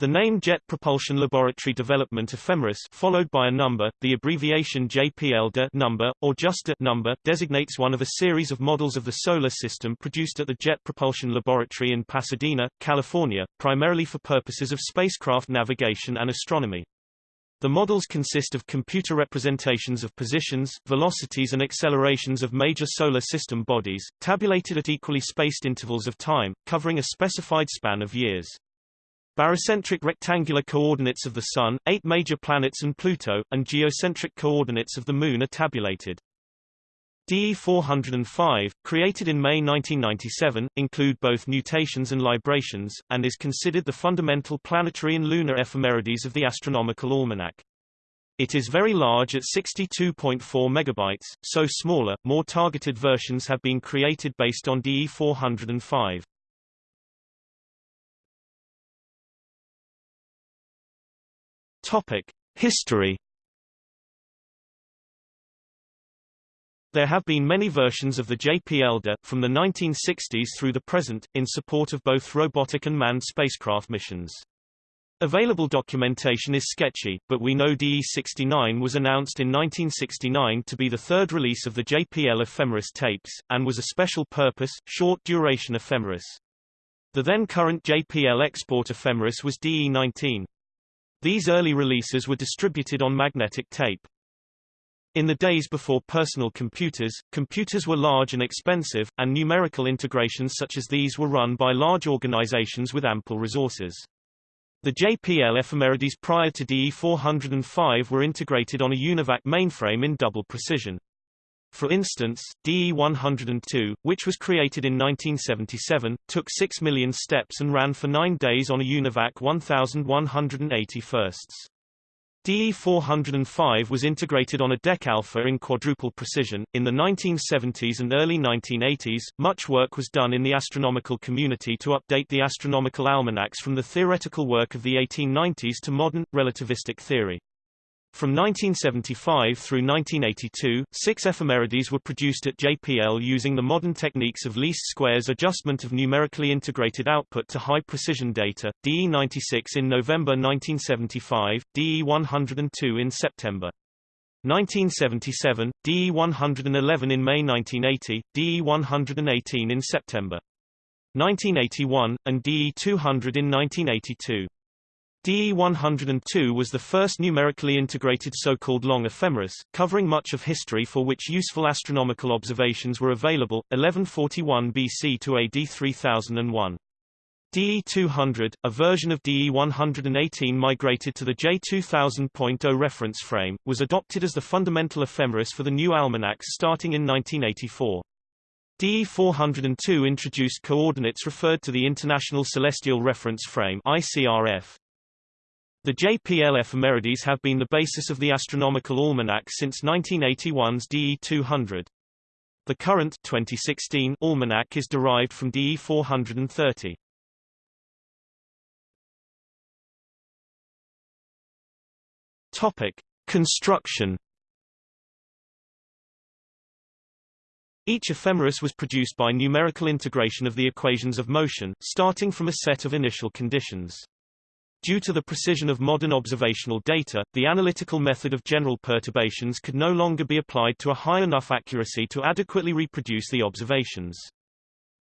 The name Jet Propulsion Laboratory Development Ephemeris followed by a number, the abbreviation JPL number, or just a number, designates one of a series of models of the Solar System produced at the Jet Propulsion Laboratory in Pasadena, California, primarily for purposes of spacecraft navigation and astronomy. The models consist of computer representations of positions, velocities and accelerations of major Solar System bodies, tabulated at equally spaced intervals of time, covering a specified span of years. Barycentric rectangular coordinates of the Sun, eight major planets and Pluto, and geocentric coordinates of the Moon are tabulated. DE-405, created in May 1997, include both nutations and librations, and is considered the fundamental planetary and lunar ephemerides of the Astronomical Almanac. It is very large at 62.4 megabytes, so smaller, more targeted versions have been created based on DE-405. Topic: History. There have been many versions of the JPL-DE, from the 1960s through the present, in support of both robotic and manned spacecraft missions. Available documentation is sketchy, but we know DE-69 was announced in 1969 to be the third release of the JPL ephemeris tapes, and was a special-purpose, short-duration ephemeris. The then-current JPL export ephemeris was DE-19. These early releases were distributed on magnetic tape. In the days before personal computers, computers were large and expensive, and numerical integrations such as these were run by large organizations with ample resources. The JPL ephemerides prior to DE405 were integrated on a UNIVAC mainframe in double precision. For instance, DE-102, which was created in 1977, took 6 million steps and ran for nine days on a UNIVAC 1180 firsts. DE-405 was integrated on a DEC Alpha in quadruple precision. In the 1970s and early 1980s, much work was done in the astronomical community to update the astronomical almanacs from the theoretical work of the 1890s to modern, relativistic theory. From 1975 through 1982, six ephemerides were produced at JPL using the modern techniques of least squares adjustment of numerically integrated output to high-precision data, DE96 in November 1975, DE102 in September. 1977, DE111 in May 1980, DE118 in September. 1981, and DE200 in 1982. DE-102 was the first numerically integrated so-called long ephemeris, covering much of history for which useful astronomical observations were available, 1141 BC to AD 3001. DE-200, a version of DE-118 migrated to the J2000.0 reference frame, was adopted as the fundamental ephemeris for the new almanacs starting in 1984. DE-402 introduced coordinates referred to the International Celestial Reference Frame ICRF. The JPL ephemerides have been the basis of the astronomical almanac since 1981's DE200. The current 2016 almanac is derived from DE 430. Topic: Construction. Each ephemeris was produced by numerical integration of the equations of motion, starting from a set of initial conditions. Due to the precision of modern observational data, the analytical method of general perturbations could no longer be applied to a high enough accuracy to adequately reproduce the observations.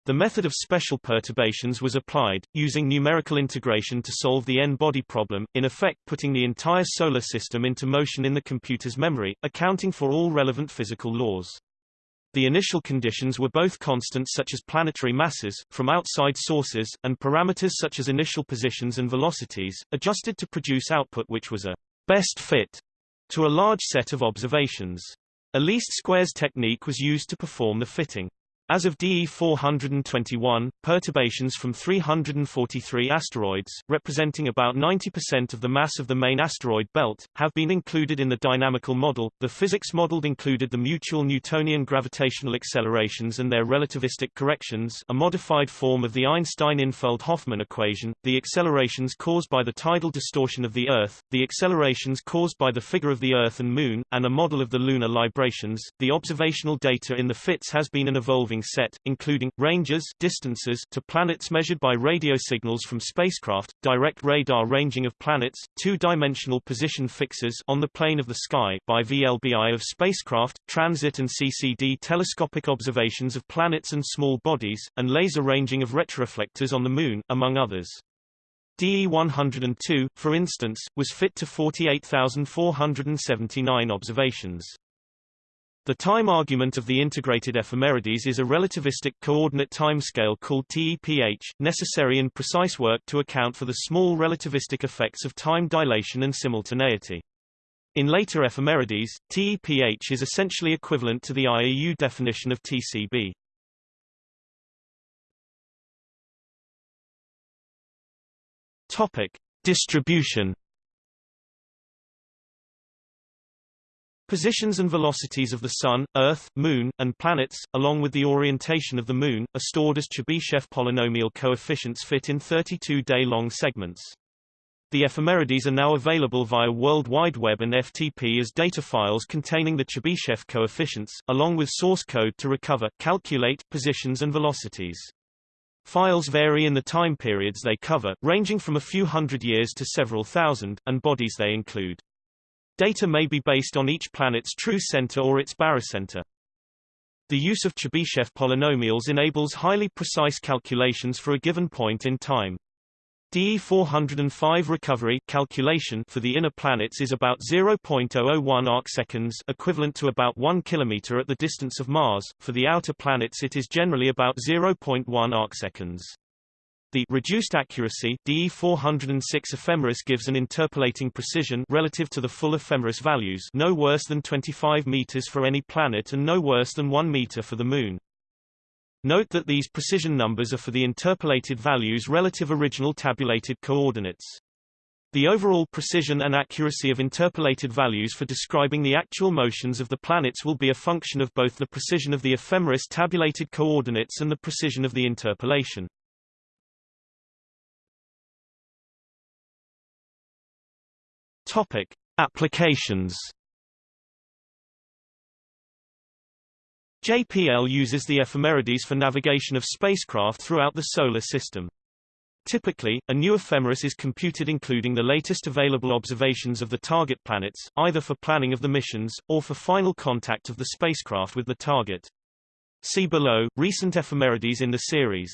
The method of special perturbations was applied, using numerical integration to solve the n-body problem, in effect putting the entire solar system into motion in the computer's memory, accounting for all relevant physical laws. The initial conditions were both constants such as planetary masses, from outside sources, and parameters such as initial positions and velocities, adjusted to produce output which was a best fit to a large set of observations. A least squares technique was used to perform the fitting. As of DE 421, perturbations from 343 asteroids, representing about 90% of the mass of the main asteroid belt, have been included in the dynamical model. The physics modeled included the mutual Newtonian gravitational accelerations and their relativistic corrections, a modified form of the Einstein-Infeld-Hoffmann equation, the accelerations caused by the tidal distortion of the Earth, the accelerations caused by the figure of the Earth and Moon, and a model of the lunar librations. The observational data in the FITS has been an evolving set, including, ranges distances to planets measured by radio signals from spacecraft, direct radar ranging of planets, two-dimensional position fixes on the plane of the sky by VLBI of spacecraft, transit and CCD telescopic observations of planets and small bodies, and laser ranging of retroreflectors on the Moon, among others. DE-102, for instance, was fit to 48,479 observations. The time argument of the integrated ephemerides is a relativistic coordinate timescale called TEPH, necessary in precise work to account for the small relativistic effects of time dilation and simultaneity. In later ephemerides, TEPH is essentially equivalent to the IAU definition of TCB. Topic: Distribution. Positions and velocities of the Sun, Earth, Moon, and planets, along with the orientation of the Moon, are stored as Chebyshev polynomial coefficients fit in 32-day-long segments. The ephemerides are now available via World Wide Web and FTP as data files containing the Chebyshev coefficients, along with source code to recover, calculate, positions and velocities. Files vary in the time periods they cover, ranging from a few hundred years to several thousand, and bodies they include. Data may be based on each planet's true center or its barycenter. The use of Chebyshev polynomials enables highly precise calculations for a given point in time. DE405 recovery calculation for the inner planets is about 0.001 arcseconds equivalent to about 1 kilometer at the distance of Mars. For the outer planets it is generally about 0.1 arcseconds. The reduced accuracy DE406 ephemeris gives an interpolating precision relative to the full ephemeris values no worse than 25 meters for any planet and no worse than 1 meter for the Moon. Note that these precision numbers are for the interpolated values relative original tabulated coordinates. The overall precision and accuracy of interpolated values for describing the actual motions of the planets will be a function of both the precision of the ephemeris tabulated coordinates and the precision of the interpolation. Topic: Applications JPL uses the ephemerides for navigation of spacecraft throughout the Solar System. Typically, a new ephemeris is computed including the latest available observations of the target planets, either for planning of the missions, or for final contact of the spacecraft with the target. See below, recent ephemerides in the series.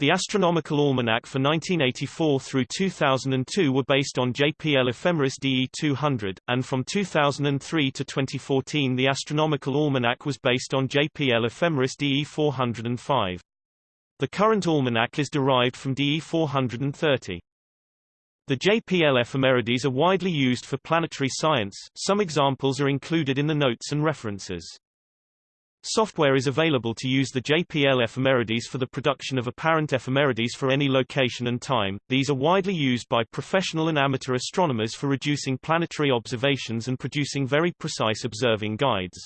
The Astronomical Almanac for 1984 through 2002 were based on JPL Ephemeris DE 200, and from 2003 to 2014 the Astronomical Almanac was based on JPL Ephemeris DE 405. The current almanac is derived from DE 430. The JPL ephemerides are widely used for planetary science, some examples are included in the notes and references. Software is available to use the JPL ephemerides for the production of apparent ephemerides for any location and time. These are widely used by professional and amateur astronomers for reducing planetary observations and producing very precise observing guides.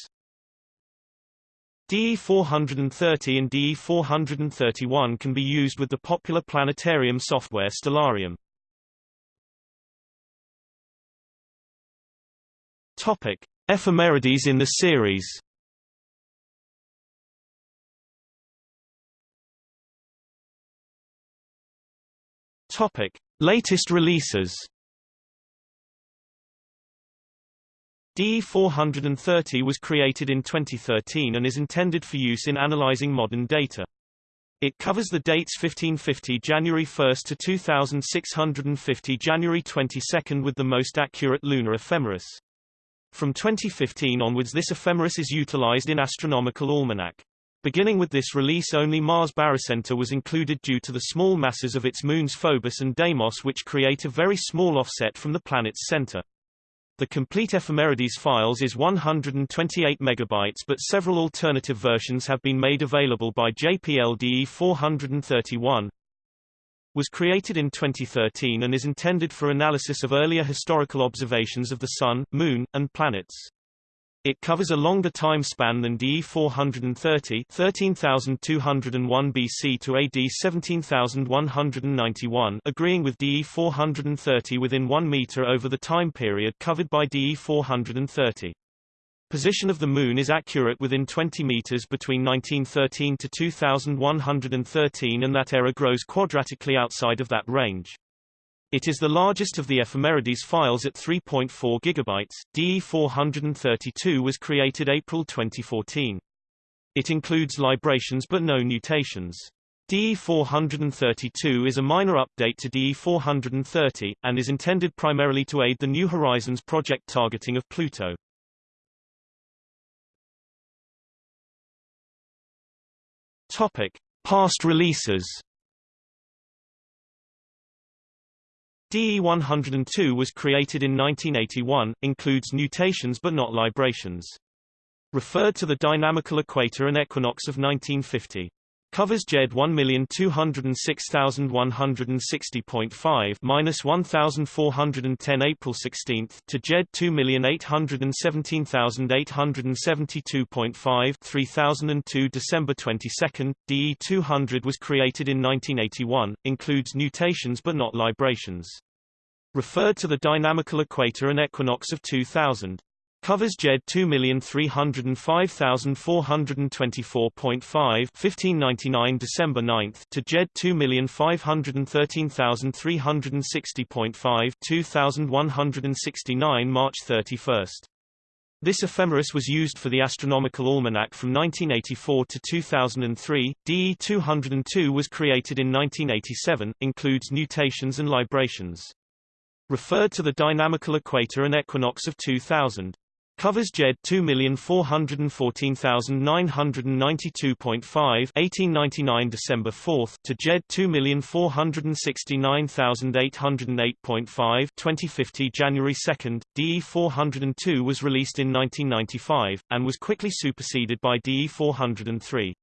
DE430 and DE431 can be used with the popular planetarium software Stellarium. Topic: Ephemerides in the series. Topic: Latest releases. DE430 was created in 2013 and is intended for use in analyzing modern data. It covers the dates 1550 January 1 to 2650 January 22 with the most accurate lunar ephemeris. From 2015 onwards this ephemeris is utilized in Astronomical Almanac. Beginning with this release only Mars barycenter was included due to the small masses of its moons Phobos and Deimos which create a very small offset from the planet's center. The complete ephemerides files is 128 megabytes but several alternative versions have been made available by JPLDE 431 was created in 2013 and is intended for analysis of earlier historical observations of the Sun, Moon, and planets. It covers a longer time span than DE 430 13201 BC to AD 17191 agreeing with DE 430 within 1 meter over the time period covered by DE 430. Position of the Moon is accurate within 20 meters between 1913 to 2113 and that error grows quadratically outside of that range. It is the largest of the ephemerides files at 3.4 gigabytes. DE432 was created April 2014. It includes librations but no nutations. DE432 is a minor update to DE430, and is intended primarily to aid the New Horizons project targeting of Pluto. Topic. Past releases DE102 was created in 1981, includes nutations but not librations. Referred to the dynamical equator and equinox of 1950. Covers JED 1,206,160.5 minus 1,410 April 16 to JED 2,817,872.5 3002 December 22. DE 200 was created in 1981, includes nutations but not librations. Referred to the dynamical equator and equinox of 2000. Covers JED 2,305,424.5 1599 December 9 to JED 2,513,360.5 2169 March 31. This ephemeris was used for the Astronomical Almanac from 1984 to 2003. DE 202 was created in 1987, includes nutations and librations. Referred to the dynamical equator and equinox of 2000. Covers JED 2,414,992.5 1899 December 4 to JED 2,469,808.5 2050 January 2. DE 402 was released in 1995, and was quickly superseded by DE 403.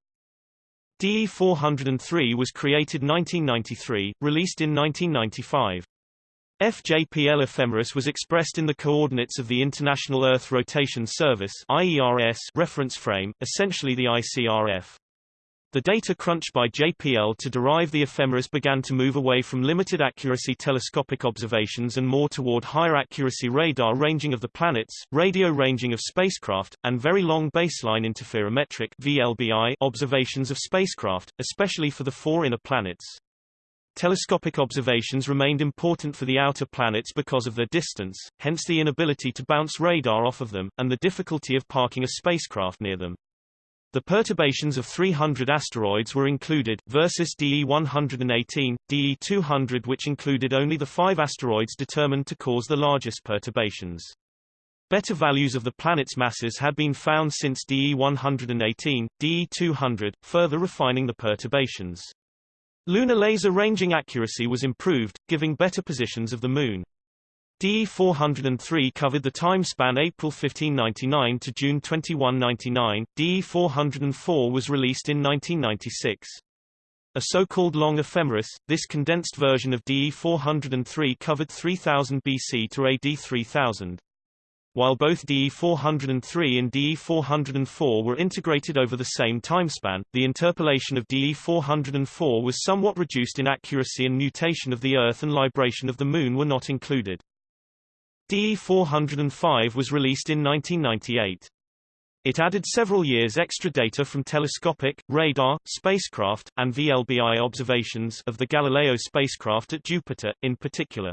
DE 403 was created 1993, released in 1995. FJPL ephemeris was expressed in the coordinates of the International Earth Rotation Service IERS reference frame, essentially the ICRF. The data crunched by JPL to derive the ephemeris began to move away from limited accuracy telescopic observations and more toward higher accuracy radar ranging of the planets, radio ranging of spacecraft, and very long baseline interferometric VLBI observations of spacecraft, especially for the four inner planets. Telescopic observations remained important for the outer planets because of their distance, hence the inability to bounce radar off of them, and the difficulty of parking a spacecraft near them. The perturbations of 300 asteroids were included, versus DE-118, DE-200 which included only the five asteroids determined to cause the largest perturbations. Better values of the planet's masses had been found since DE-118, DE-200, further refining the perturbations. Lunar laser ranging accuracy was improved, giving better positions of the Moon. DE-403 covered the time span April 1599 to June 2199. DE-404 was released in 1996. A so-called long ephemeris, this condensed version of DE-403 covered 3000 BC to AD 3000. While both DE403 and DE404 were integrated over the same timespan, the interpolation of DE404 was somewhat reduced in accuracy and nutation of the Earth and libration of the Moon were not included. DE405 was released in 1998. It added several years extra data from telescopic, radar, spacecraft, and VLBI observations of the Galileo spacecraft at Jupiter, in particular.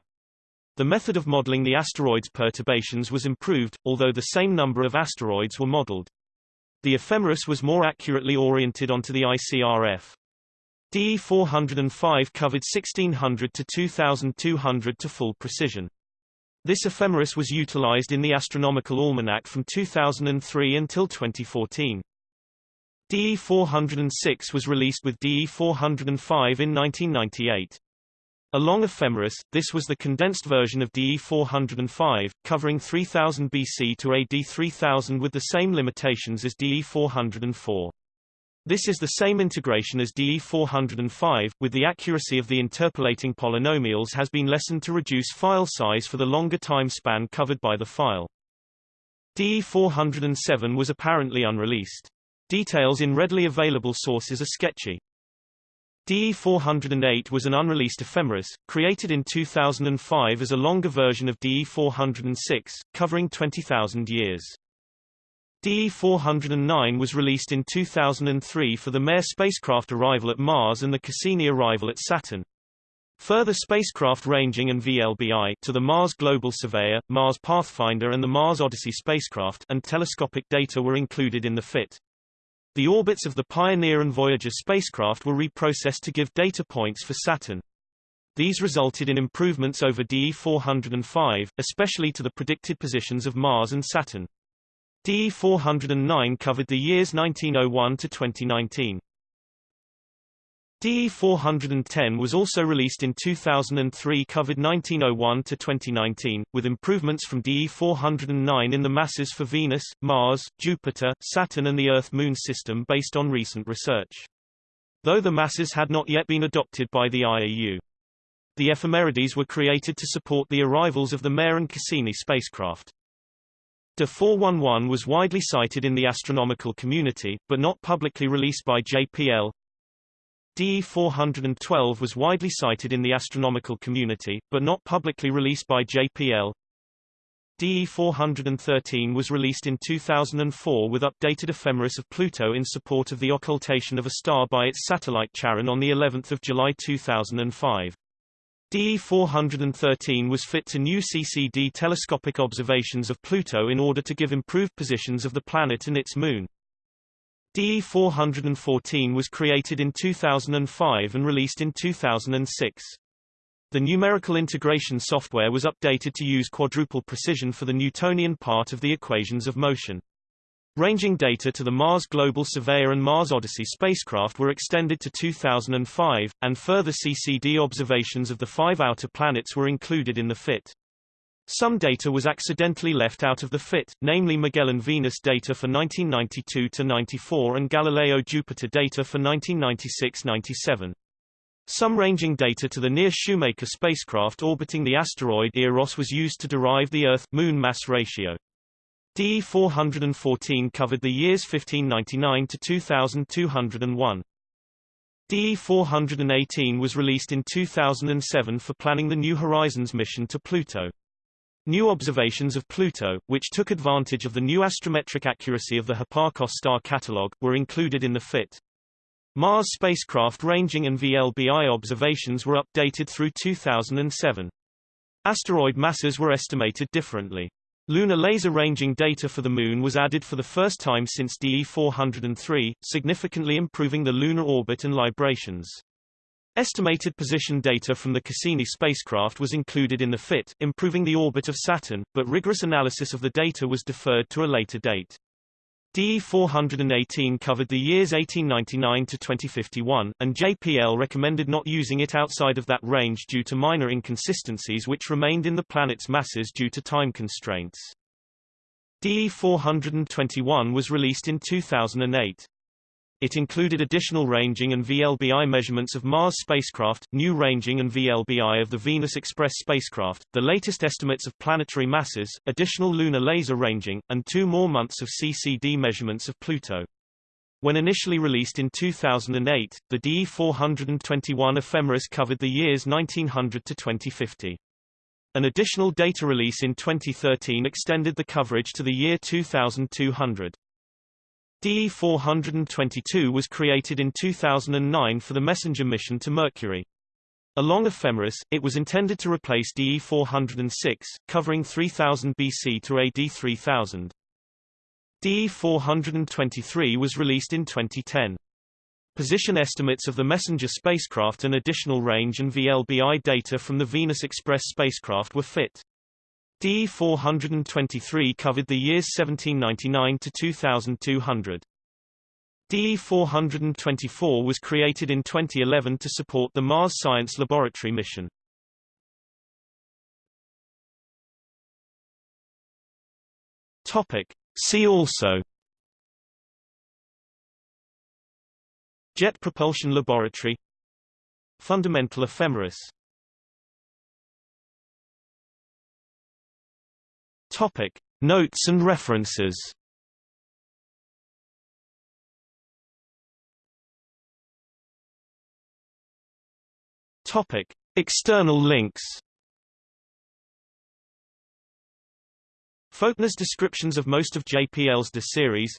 The method of modeling the asteroid's perturbations was improved, although the same number of asteroids were modeled. The ephemeris was more accurately oriented onto the ICRF. DE405 covered 1600 to 2200 to full precision. This ephemeris was utilized in the Astronomical Almanac from 2003 until 2014. DE406 was released with DE405 in 1998. A long ephemeris, this was the condensed version of DE 405, covering 3000 BC to AD 3000 with the same limitations as DE 404. This is the same integration as DE 405, with the accuracy of the interpolating polynomials has been lessened to reduce file size for the longer time span covered by the file. DE 407 was apparently unreleased. Details in readily available sources are sketchy. DE408 was an unreleased ephemeris, created in 2005 as a longer version of DE406, covering 20,000 years. DE-409 was released in 2003 for the MER spacecraft arrival at Mars and the Cassini arrival at Saturn. Further spacecraft ranging and VLBI to the Mars Global Surveyor, Mars Pathfinder and the Mars Odyssey spacecraft and telescopic data were included in the FIT. The orbits of the Pioneer and Voyager spacecraft were reprocessed to give data points for Saturn. These resulted in improvements over DE-405, especially to the predicted positions of Mars and Saturn. DE-409 covered the years 1901 to 2019. DE-410 was also released in 2003 covered 1901 to 2019, with improvements from DE-409 in the masses for Venus, Mars, Jupiter, Saturn and the Earth-Moon system based on recent research. Though the masses had not yet been adopted by the IAU. The ephemerides were created to support the arrivals of the MER and Cassini spacecraft. DE 411 was widely cited in the astronomical community, but not publicly released by JPL. DE 412 was widely cited in the astronomical community, but not publicly released by JPL. DE 413 was released in 2004 with updated ephemeris of Pluto in support of the occultation of a star by its satellite Charon on the 11th of July 2005. DE-413 was fit to new CCD telescopic observations of Pluto in order to give improved positions of the planet and its moon. DE-414 was created in 2005 and released in 2006. The numerical integration software was updated to use quadruple precision for the Newtonian part of the equations of motion. Ranging data to the Mars Global Surveyor and Mars Odyssey spacecraft were extended to 2005, and further CCD observations of the five outer planets were included in the FIT. Some data was accidentally left out of the FIT, namely Magellan Venus data for 1992-94 and Galileo Jupiter data for 1996-97. Some ranging data to the NEAR Shoemaker spacecraft orbiting the asteroid Eros was used to derive the Earth-Moon mass ratio. DE-414 covered the years 1599 to 2201. DE-418 was released in 2007 for planning the New Horizons mission to Pluto. New observations of Pluto, which took advantage of the new astrometric accuracy of the Hipparcos star catalog, were included in the FIT. Mars spacecraft ranging and VLBI observations were updated through 2007. Asteroid masses were estimated differently. Lunar laser ranging data for the Moon was added for the first time since DE-403, significantly improving the lunar orbit and librations. Estimated position data from the Cassini spacecraft was included in the FIT, improving the orbit of Saturn, but rigorous analysis of the data was deferred to a later date. DE-418 covered the years 1899 to 2051, and JPL recommended not using it outside of that range due to minor inconsistencies which remained in the planet's masses due to time constraints. DE-421 was released in 2008. It included additional ranging and VLBI measurements of Mars spacecraft, new ranging and VLBI of the Venus Express spacecraft, the latest estimates of planetary masses, additional lunar laser ranging, and two more months of CCD measurements of Pluto. When initially released in 2008, the DE-421 ephemeris covered the years 1900 to 2050. An additional data release in 2013 extended the coverage to the year 2200. DE-422 was created in 2009 for the Messenger mission to Mercury. Along ephemeris, it was intended to replace DE-406, covering 3000 BC to AD 3000. DE-423 was released in 2010. Position estimates of the Messenger spacecraft and additional range and VLBI data from the Venus Express spacecraft were fit. DE-423 covered the years 1799 to 2200. DE-424 was created in 2011 to support the Mars Science Laboratory mission. Topic. See also Jet Propulsion Laboratory Fundamental ephemeris Topic: Notes and references. Topic: External links. Faulkner's descriptions of most of JPL's DE series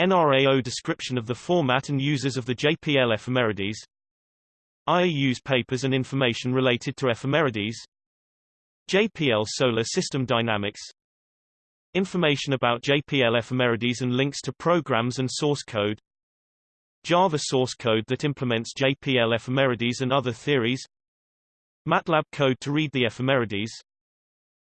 NRAO description of the format and users of the JPL ephemerides IAU's papers and information related to ephemerides JPL Solar System Dynamics. Information about JPL ephemerides and links to programs and source code. Java source code that implements JPL ephemerides and other theories. MATLAB code to read the ephemerides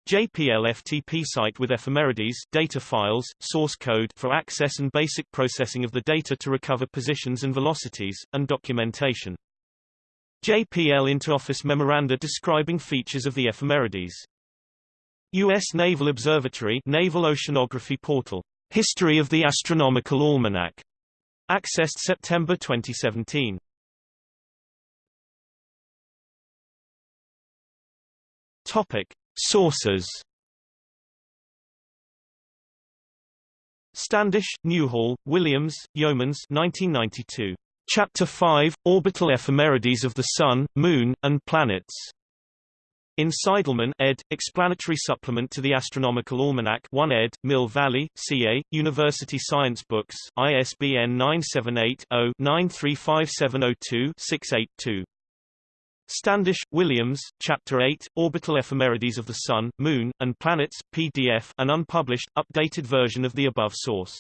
JPL FTP site with ephemerides data files, source code for access and basic processing of the data to recover positions and velocities, and documentation. JPL Interoffice memoranda describing features of the ephemerides. U.S. Naval Observatory Naval Oceanography Portal. History of the Astronomical Almanac. Accessed September 2017. Topic. Sources Standish, Newhall, Williams, Yeomans 1992. Chapter 5, Orbital Ephemerides of the Sun, Moon, and Planets. In Seidelmann ed., Explanatory Supplement to the Astronomical Almanac 1 ed., Mill Valley, CA, University Science Books, ISBN 978-0-935702-682. Standish, Williams, Chapter 8, Orbital Ephemerides of the Sun, Moon, and Planets, PDF an unpublished, updated version of the above source.